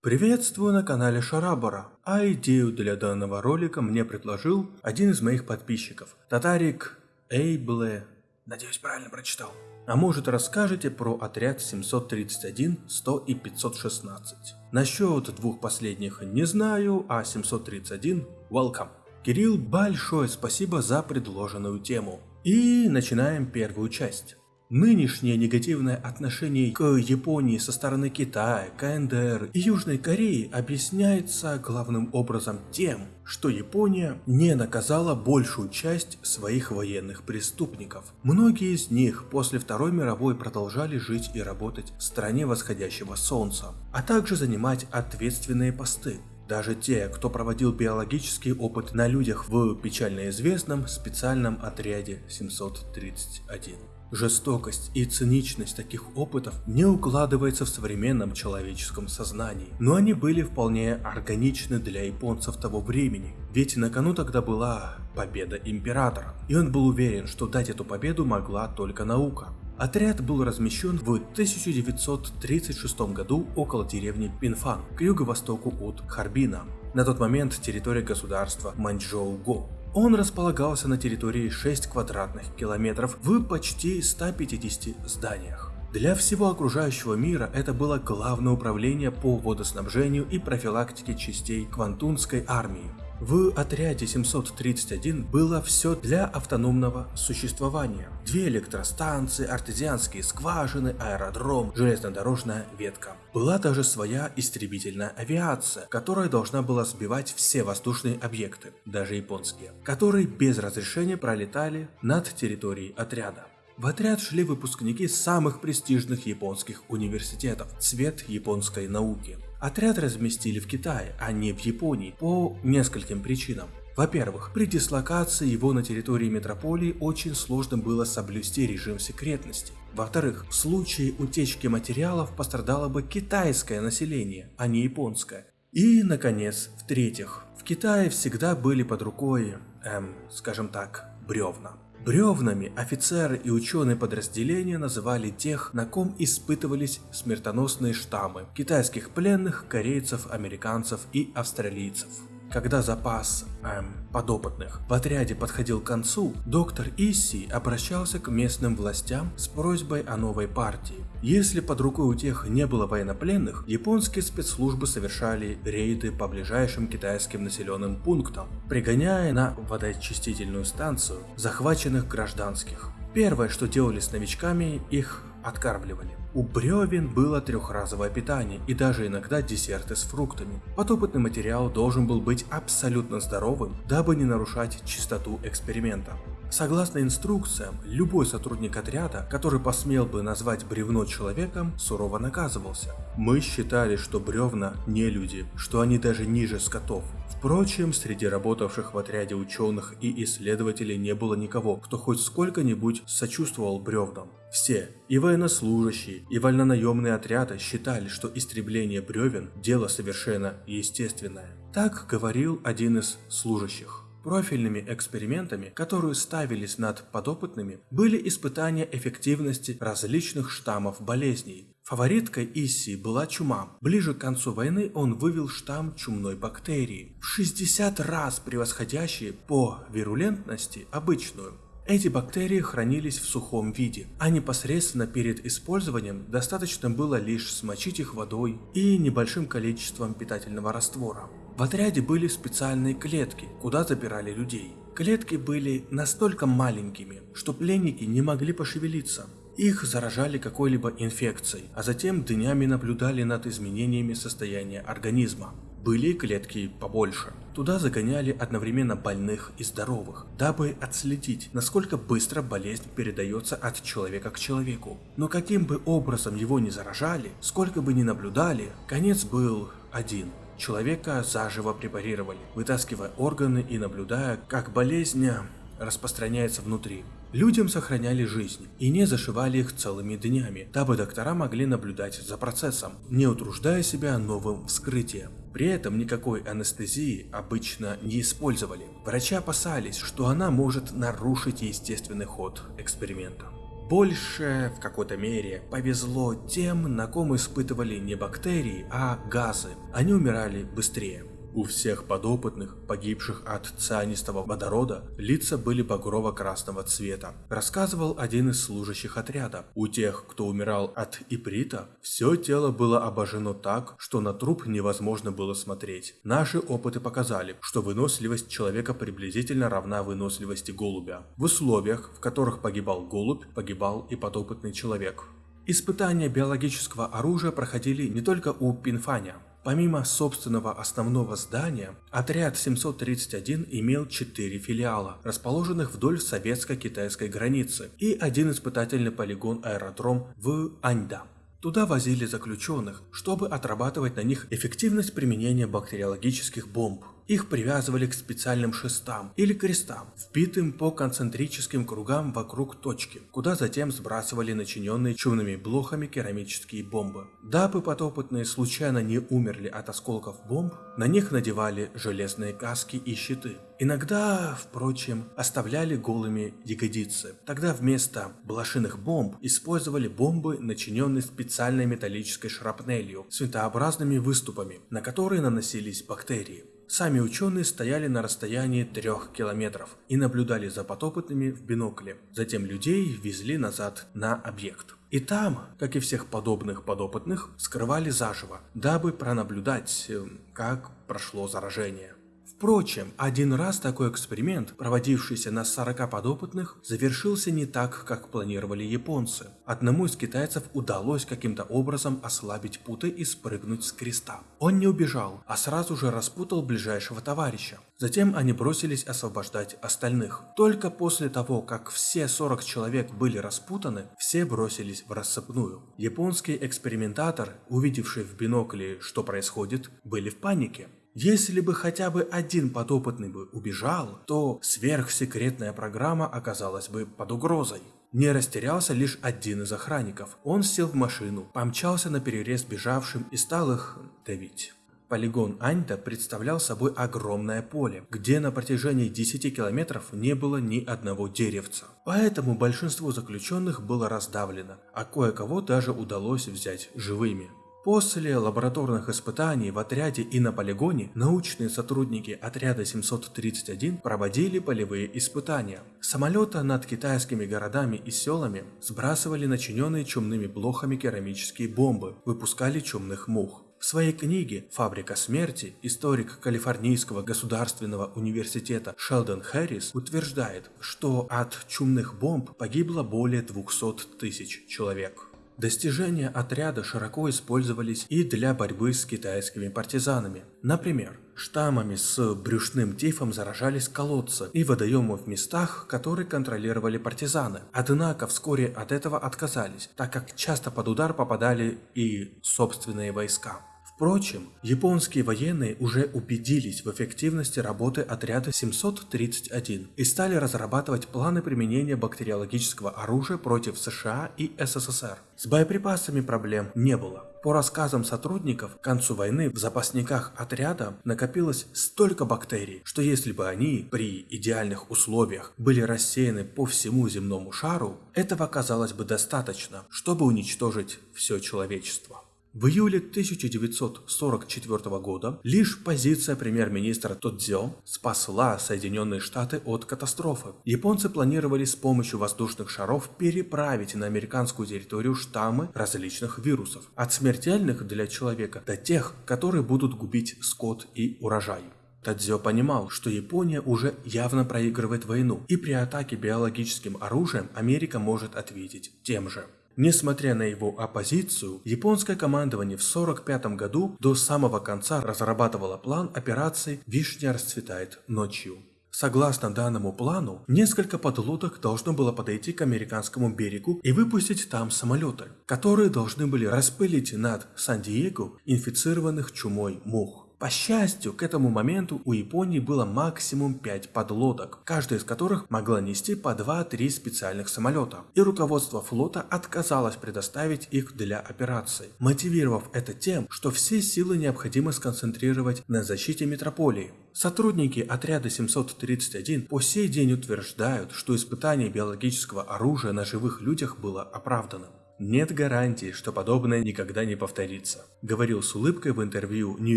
Приветствую на канале Шарабара, а идею для данного ролика мне предложил один из моих подписчиков, Татарик Эйбле, надеюсь правильно прочитал. А может расскажете про отряд 731, 100 и 516. Насчет двух последних не знаю, а 731 welcome. Кирилл, большое спасибо за предложенную тему. И начинаем первую часть. Нынешнее негативное отношение к Японии со стороны Китая, КНДР и Южной Кореи объясняется главным образом тем, что Япония не наказала большую часть своих военных преступников. Многие из них после Второй мировой продолжали жить и работать в стране восходящего солнца, а также занимать ответственные посты. Даже те, кто проводил биологический опыт на людях в печально известном специальном отряде 731. Жестокость и циничность таких опытов не укладывается в современном человеческом сознании, но они были вполне органичны для японцев того времени, ведь на кону тогда была победа императора, и он был уверен, что дать эту победу могла только наука. Отряд был размещен в 1936 году около деревни Пинфан, к юго-востоку от Харбина, на тот момент территория государства Маньчжоу-Го. Он располагался на территории 6 квадратных километров в почти 150 зданиях. Для всего окружающего мира это было главное управление по водоснабжению и профилактике частей Квантунской армии. В отряде 731 было все для автономного существования. Две электростанции, артезианские скважины, аэродром, железнодорожная ветка. Была даже своя истребительная авиация, которая должна была сбивать все воздушные объекты, даже японские, которые без разрешения пролетали над территорией отряда. В отряд шли выпускники самых престижных японских университетов, цвет японской науки. Отряд разместили в Китае, а не в Японии, по нескольким причинам. Во-первых, при дислокации его на территории метрополии очень сложно было соблюсти режим секретности. Во-вторых, в случае утечки материалов пострадало бы китайское население, а не японское. И, наконец, в-третьих, в Китае всегда были под рукой, эм, скажем так, бревна. Бревнами офицеры и ученые подразделения называли тех, на ком испытывались смертоносные штаммы китайских пленных, корейцев, американцев и австралийцев. Когда запас эм, подопытных в отряде подходил к концу, доктор Исси обращался к местным властям с просьбой о новой партии. Если под рукой у тех не было военнопленных, японские спецслужбы совершали рейды по ближайшим китайским населенным пунктам, пригоняя на водоочистительную станцию захваченных гражданских. Первое, что делали с новичками, их откармливали. У бревен было трехразовое питание и даже иногда десерты с фруктами. Подопытный материал должен был быть абсолютно здоровым, дабы не нарушать чистоту эксперимента. Согласно инструкциям, любой сотрудник отряда, который посмел бы назвать бревно человеком, сурово наказывался. Мы считали, что бревна не люди, что они даже ниже скотов. Впрочем, среди работавших в отряде ученых и исследователей не было никого, кто хоть сколько-нибудь сочувствовал бревнам. Все, и военнослужащие, и вольнонаемные отряды считали, что истребление бревен – дело совершенно естественное. Так говорил один из служащих. Профильными экспериментами, которые ставились над подопытными, были испытания эффективности различных штаммов болезней. Фавориткой Исси была чума. Ближе к концу войны он вывел штамм чумной бактерии, в 60 раз превосходящий по вирулентности обычную. Эти бактерии хранились в сухом виде, а непосредственно перед использованием достаточно было лишь смочить их водой и небольшим количеством питательного раствора. В отряде были специальные клетки, куда забирали людей. Клетки были настолько маленькими, что пленники не могли пошевелиться. Их заражали какой-либо инфекцией, а затем днями наблюдали над изменениями состояния организма. Были клетки побольше. Туда загоняли одновременно больных и здоровых, дабы отследить, насколько быстро болезнь передается от человека к человеку. Но каким бы образом его ни заражали, сколько бы ни наблюдали, конец был один – Человека заживо препарировали, вытаскивая органы и наблюдая, как болезнь распространяется внутри. Людям сохраняли жизнь и не зашивали их целыми днями, дабы доктора могли наблюдать за процессом, не утруждая себя новым вскрытием. При этом никакой анестезии обычно не использовали. Врачи опасались, что она может нарушить естественный ход эксперимента. Больше, в какой-то мере, повезло тем, на ком испытывали не бактерии, а газы. Они умирали быстрее. У всех подопытных, погибших от цианистого водорода, лица были багрово-красного цвета. Рассказывал один из служащих отряда. У тех, кто умирал от иприта, все тело было обожжено так, что на труп невозможно было смотреть. Наши опыты показали, что выносливость человека приблизительно равна выносливости голубя. В условиях, в которых погибал голубь, погибал и подопытный человек. Испытания биологического оружия проходили не только у Пинфаня. Помимо собственного основного здания, отряд 731 имел 4 филиала, расположенных вдоль советско-китайской границы, и один испытательный полигон-аэродром в Аньда. Туда возили заключенных, чтобы отрабатывать на них эффективность применения бактериологических бомб. Их привязывали к специальным шестам или крестам, вбитым по концентрическим кругам вокруг точки, куда затем сбрасывали начиненные чумными блохами керамические бомбы. Дабы подопытные случайно не умерли от осколков бомб, на них надевали железные каски и щиты. Иногда, впрочем, оставляли голыми ягодицы. Тогда вместо блошиных бомб использовали бомбы, начиненные специальной металлической шрапнелью с винтообразными выступами, на которые наносились бактерии. Сами ученые стояли на расстоянии трех километров и наблюдали за подопытными в бинокле. Затем людей везли назад на объект. И там, как и всех подобных подопытных, скрывали заживо, дабы пронаблюдать, э, как прошло заражение. Впрочем, один раз такой эксперимент, проводившийся на 40 подопытных, завершился не так, как планировали японцы. Одному из китайцев удалось каким-то образом ослабить путы и спрыгнуть с креста. Он не убежал, а сразу же распутал ближайшего товарища. Затем они бросились освобождать остальных. Только после того, как все 40 человек были распутаны, все бросились в рассыпную. Японские экспериментаторы, увидевшие в бинокле, что происходит, были в панике. Если бы хотя бы один подопытный бы убежал, то сверхсекретная программа оказалась бы под угрозой. Не растерялся лишь один из охранников. Он сел в машину, помчался на перерез бежавшим и стал их давить. Полигон Аньта представлял собой огромное поле, где на протяжении 10 километров не было ни одного деревца. Поэтому большинство заключенных было раздавлено, а кое-кого даже удалось взять живыми. После лабораторных испытаний в отряде и на полигоне научные сотрудники отряда 731 проводили полевые испытания. Самолета над китайскими городами и селами сбрасывали начиненные чумными блохами керамические бомбы, выпускали чумных мух. В своей книге «Фабрика смерти» историк Калифорнийского государственного университета Шелдон Хэррис утверждает, что от чумных бомб погибло более 200 тысяч человек. Достижения отряда широко использовались и для борьбы с китайскими партизанами. Например, штаммами с брюшным тифом заражались колодцы и водоемы в местах, которые контролировали партизаны. Однако вскоре от этого отказались, так как часто под удар попадали и собственные войска. Впрочем, японские военные уже убедились в эффективности работы отряда 731 и стали разрабатывать планы применения бактериологического оружия против США и СССР. С боеприпасами проблем не было. По рассказам сотрудников, к концу войны в запасниках отряда накопилось столько бактерий, что если бы они при идеальных условиях были рассеяны по всему земному шару, этого оказалось бы достаточно, чтобы уничтожить все человечество. В июле 1944 года лишь позиция премьер-министра Тодзё спасла Соединенные Штаты от катастрофы. Японцы планировали с помощью воздушных шаров переправить на американскую территорию штаммы различных вирусов, от смертельных для человека до тех, которые будут губить скот и урожай. Тадзё понимал, что Япония уже явно проигрывает войну, и при атаке биологическим оружием Америка может ответить тем же. Несмотря на его оппозицию, японское командование в 1945 году до самого конца разрабатывало план операции «Вишня расцветает ночью». Согласно данному плану, несколько подлодок должно было подойти к американскому берегу и выпустить там самолеты, которые должны были распылить над Сан-Диего инфицированных чумой мух. По счастью, к этому моменту у Японии было максимум 5 подлодок, каждая из которых могла нести по 2-3 специальных самолета, и руководство флота отказалось предоставить их для операции, мотивировав это тем, что все силы необходимо сконцентрировать на защите метрополии. Сотрудники отряда 731 по сей день утверждают, что испытание биологического оружия на живых людях было оправданным. Нет гарантии, что подобное никогда не повторится, говорил с улыбкой в интервью New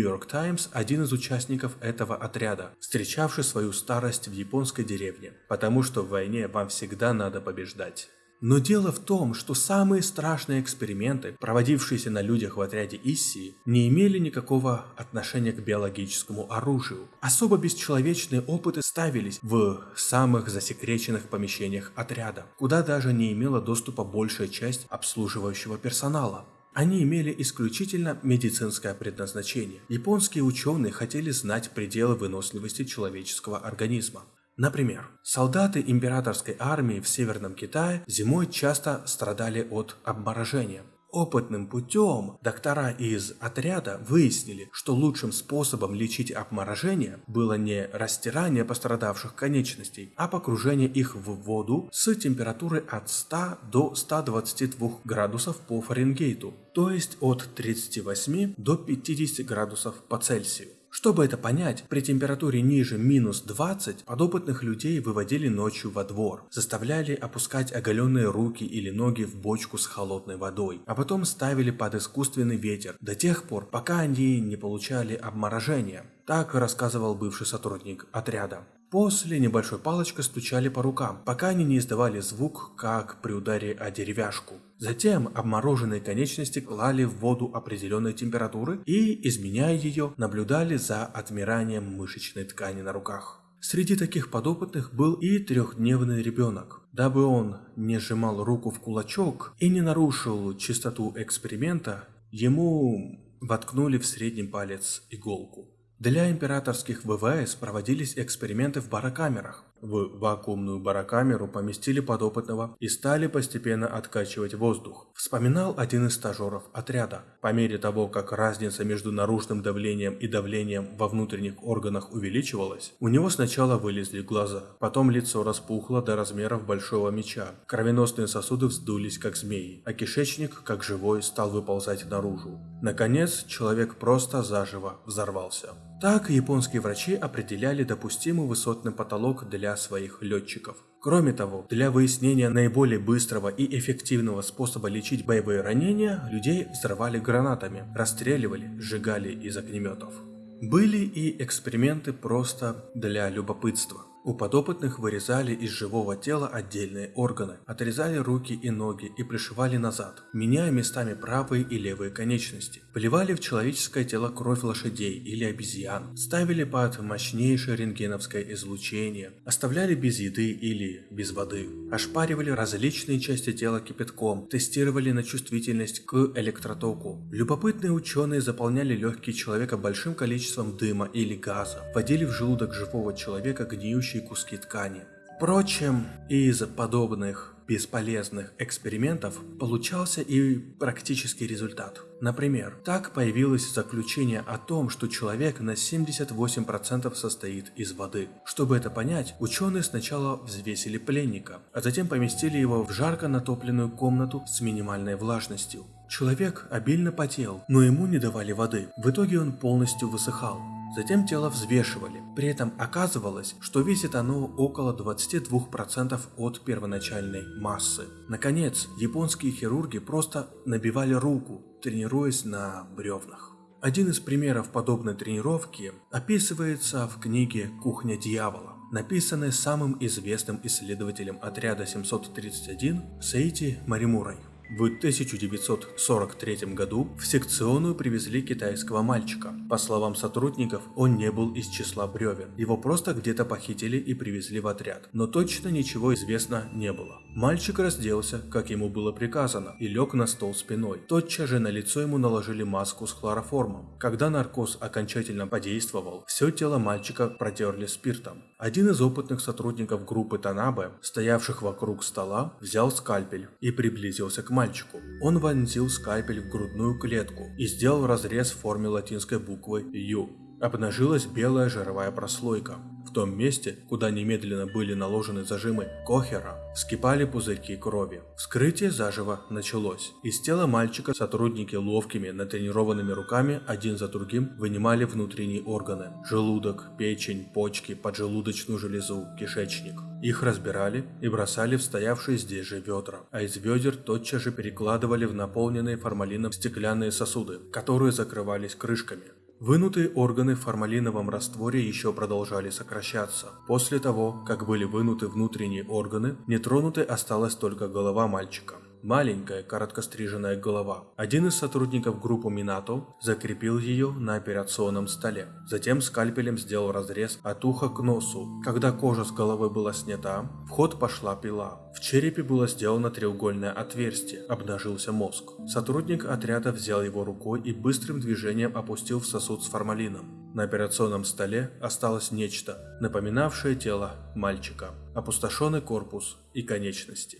York Times один из участников этого отряда, встречавший свою старость в японской деревне, потому что в войне вам всегда надо побеждать. Но дело в том, что самые страшные эксперименты, проводившиеся на людях в отряде Иссии, не имели никакого отношения к биологическому оружию. Особо бесчеловечные опыты ставились в самых засекреченных помещениях отряда, куда даже не имела доступа большая часть обслуживающего персонала. Они имели исключительно медицинское предназначение. Японские ученые хотели знать пределы выносливости человеческого организма. Например, солдаты императорской армии в Северном Китае зимой часто страдали от обморожения. Опытным путем доктора из отряда выяснили, что лучшим способом лечить обморожение было не растирание пострадавших конечностей, а погружение их в воду с температурой от 100 до 122 градусов по Фаренгейту, то есть от 38 до 50 градусов по Цельсию. Чтобы это понять, при температуре ниже минус 20 подопытных людей выводили ночью во двор, заставляли опускать оголенные руки или ноги в бочку с холодной водой, а потом ставили под искусственный ветер до тех пор, пока они не получали обморожения. Так рассказывал бывший сотрудник отряда. После небольшой палочкой стучали по рукам, пока они не издавали звук, как при ударе о деревяшку. Затем обмороженные конечности клали в воду определенной температуры и, изменяя ее, наблюдали за отмиранием мышечной ткани на руках. Среди таких подопытных был и трехдневный ребенок. Дабы он не сжимал руку в кулачок и не нарушил чистоту эксперимента, ему воткнули в средний палец иголку. Для императорских ВВС проводились эксперименты в барокамерах. В вакуумную барокамеру поместили подопытного и стали постепенно откачивать воздух. Вспоминал один из стажеров отряда. По мере того, как разница между наружным давлением и давлением во внутренних органах увеличивалась, у него сначала вылезли глаза, потом лицо распухло до размеров большого меча, кровеносные сосуды вздулись как змеи, а кишечник, как живой, стал выползать наружу. Наконец, человек просто заживо взорвался. Так японские врачи определяли допустимый высотный потолок для своих летчиков. Кроме того, для выяснения наиболее быстрого и эффективного способа лечить боевые ранения, людей взрывали гранатами, расстреливали, сжигали из огнеметов. Были и эксперименты просто для любопытства. У подопытных вырезали из живого тела отдельные органы, отрезали руки и ноги и пришивали назад, меняя местами правые и левые конечности. Поливали в человеческое тело кровь лошадей или обезьян, ставили под мощнейшее рентгеновское излучение, оставляли без еды или без воды, ошпаривали различные части тела кипятком, тестировали на чувствительность к электротоку. Любопытные ученые заполняли легкие человека большим количеством дыма или газа, вводили в желудок живого человека гниющий растущие куски ткани. Впрочем, из подобных бесполезных экспериментов получался и практический результат. Например, так появилось заключение о том, что человек на 78% состоит из воды. Чтобы это понять, ученые сначала взвесили пленника, а затем поместили его в жарко натопленную комнату с минимальной влажностью. Человек обильно потел, но ему не давали воды. В итоге он полностью высыхал. Затем тело взвешивали. При этом оказывалось, что весит оно около 22% от первоначальной массы. Наконец, японские хирурги просто набивали руку, тренируясь на бревнах. Один из примеров подобной тренировки описывается в книге «Кухня дьявола», написанной самым известным исследователем отряда 731 Сейти Маримурой. В 1943 году в секционную привезли китайского мальчика. По словам сотрудников, он не был из числа бревен. Его просто где-то похитили и привезли в отряд. Но точно ничего известно не было. Мальчик разделся, как ему было приказано, и лег на стол спиной. Тотчас же на лицо ему наложили маску с хлороформом. Когда наркоз окончательно подействовал, все тело мальчика протерли спиртом. Один из опытных сотрудников группы Танабе, стоявших вокруг стола, взял скальпель и приблизился к мальчику мальчику. Он вонзил скальпель в грудную клетку и сделал разрез в форме латинской буквы «Ю». обнажилась белая жировая прослойка. В том месте, куда немедленно были наложены зажимы Кохера, вскипали пузырьки крови. Вскрытие заживо началось. Из тела мальчика сотрудники ловкими, натренированными руками один за другим вынимали внутренние органы. Желудок, печень, почки, поджелудочную железу, кишечник. Их разбирали и бросали в стоявшие здесь же ведра, а из ведер тотчас же перекладывали в наполненные формалином стеклянные сосуды, которые закрывались крышками. Вынутые органы в формалиновом растворе еще продолжали сокращаться. После того, как были вынуты внутренние органы, нетронутой осталась только голова мальчика. Маленькая, короткостриженная голова. Один из сотрудников группы Минато закрепил ее на операционном столе. Затем скальпелем сделал разрез от уха к носу. Когда кожа с головы была снята, в ход пошла пила. В черепе было сделано треугольное отверстие, обнажился мозг. Сотрудник отряда взял его рукой и быстрым движением опустил в сосуд с формалином. На операционном столе осталось нечто, напоминавшее тело мальчика, опустошенный корпус и конечности.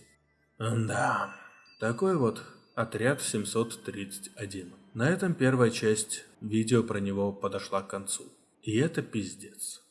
Да. Такой вот отряд 731. На этом первая часть видео про него подошла к концу. И это пиздец.